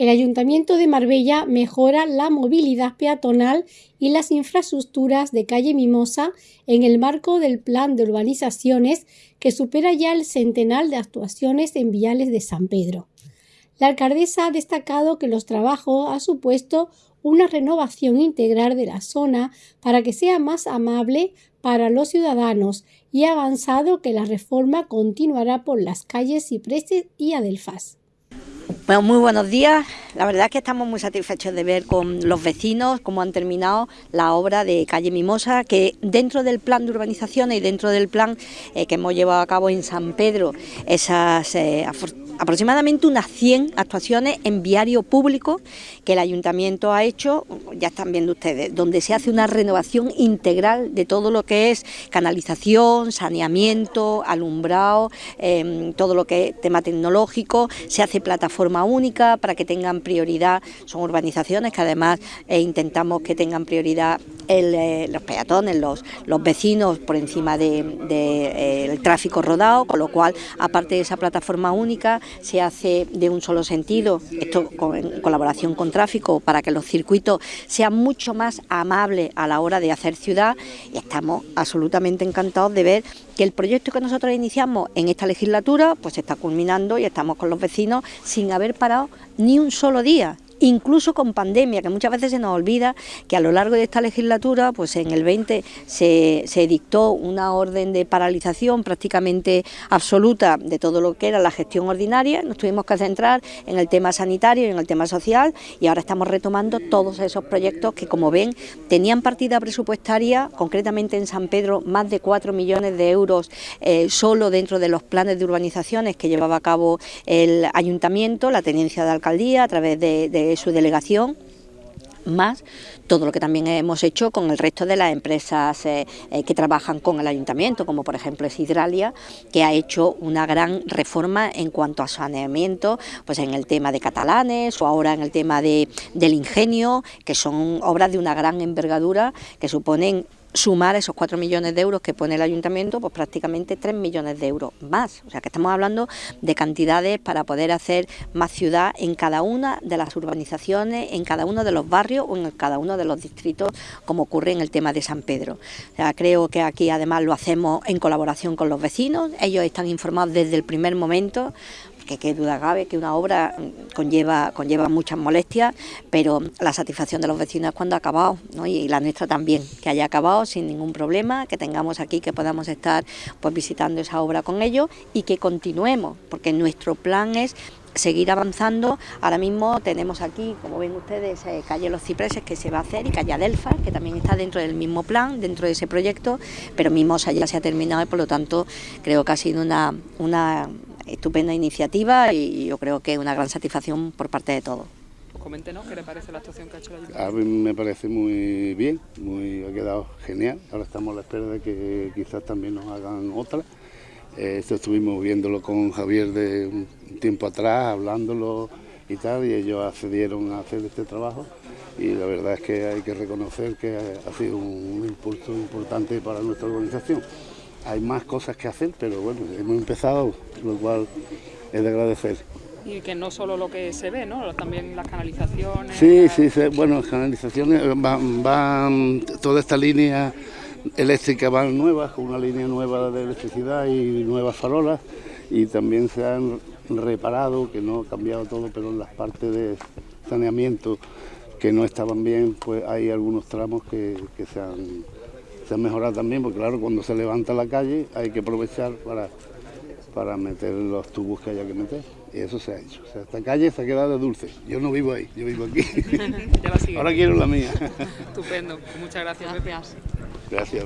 El Ayuntamiento de Marbella mejora la movilidad peatonal y las infraestructuras de calle Mimosa en el marco del plan de urbanizaciones que supera ya el centenar de actuaciones en viales de San Pedro. La alcaldesa ha destacado que los trabajos han supuesto una renovación integral de la zona para que sea más amable para los ciudadanos y ha avanzado que la reforma continuará por las calles Cipreses y Adelfas. Bueno, muy buenos días. La verdad es que estamos muy satisfechos de ver con los vecinos cómo han terminado la obra de calle Mimosa, que dentro del plan de urbanización y dentro del plan eh, que hemos llevado a cabo en San Pedro, esas eh, aproximadamente unas 100 actuaciones en viario público que el ayuntamiento ha hecho, ya están viendo ustedes, donde se hace una renovación integral de todo lo que es canalización, saneamiento, alumbrado, em, todo lo que es tema tecnológico, se hace plataforma única para que tengan prioridad, son urbanizaciones que además eh, intentamos que tengan prioridad eh, los peatones, los, vecinos por encima del de, eh, tráfico rodado, con lo cual aparte de esa plataforma única se hace de un solo sentido, esto en colaboración con tráfico, para que los circuitos sean mucho más amables a la hora de hacer ciudad y estamos absolutamente encantados de ver que el proyecto que nosotros iniciamos en esta legislatura pues se está culminando y estamos con los vecinos sin haber parado ni un solo día incluso con pandemia, que muchas veces se nos olvida que a lo largo de esta legislatura, pues en el 20 se, se dictó una orden de paralización prácticamente absoluta de todo lo que era la gestión ordinaria, nos tuvimos que centrar en el tema sanitario y en el tema social y ahora estamos retomando todos esos proyectos que como ven tenían partida presupuestaria, concretamente en San Pedro más de 4 millones de euros eh, solo dentro de los planes de urbanizaciones que llevaba a cabo el ayuntamiento, la tenencia de alcaldía a través de su delegación más todo lo que también hemos hecho con el resto de las empresas eh, eh, que trabajan con el ayuntamiento, como por ejemplo es Hidralia, que ha hecho una gran reforma en cuanto a saneamiento, pues en el tema de catalanes o ahora en el tema de, del ingenio, que son obras de una gran envergadura que suponen sumar esos 4 millones de euros que pone el ayuntamiento, pues prácticamente 3 millones de euros más. O sea que estamos hablando de cantidades para poder hacer más ciudad en cada una de las urbanizaciones, en cada uno de los barrios o en cada uno de los distritos, como ocurre en el tema de San Pedro. Creo que aquí además lo hacemos en colaboración con los vecinos, ellos están informados desde el primer momento, que qué duda cabe que una obra conlleva, conlleva muchas molestias, pero la satisfacción de los vecinos es cuando ha acabado, y la nuestra también, que haya acabado sin ningún problema, que tengamos aquí, que podamos estar pues visitando esa obra con ellos y que continuemos, porque nuestro plan es seguir avanzando. Ahora mismo tenemos aquí, como ven ustedes, eh, calle Los Cipreses que se va a hacer y calle Adelfa, que también está dentro del mismo plan, dentro de ese proyecto, pero Mimosa ya se ha terminado y por lo tanto creo que ha sido una, una estupenda iniciativa y yo creo que una gran satisfacción por parte de todos. Coméntenos qué le parece la actuación que ha hecho la Ayuntamiento. A mí me parece muy bien, muy, ha quedado genial. Ahora estamos a la espera de que quizás también nos hagan otra. Eh, esto estuvimos viéndolo con Javier de un tiempo atrás, hablándolo y tal, y ellos accedieron a hacer este trabajo y la verdad es que hay que reconocer que ha sido un impulso importante para nuestra organización hay más cosas que hacer, pero bueno, hemos empezado, lo cual es de agradecer. Y que no solo lo que se ve, ¿no? También las canalizaciones. Sí, sí, bueno, las canalizaciones van, van, toda esta línea eléctrica van nuevas, con una línea nueva de electricidad y nuevas farolas, y también se han reparado, que no ha cambiado todo, pero en las partes de saneamiento que no estaban bien, pues hay algunos tramos que, que se han se ha mejorado también, porque claro, cuando se levanta la calle hay que aprovechar para, para meter los tubos que haya que meter. Y eso se ha hecho. O sea, esta calle se ha quedado dulce. Yo no vivo ahí, yo vivo aquí. Ahora quiero la mía. Estupendo. Muchas gracias. Gracias. Gracias.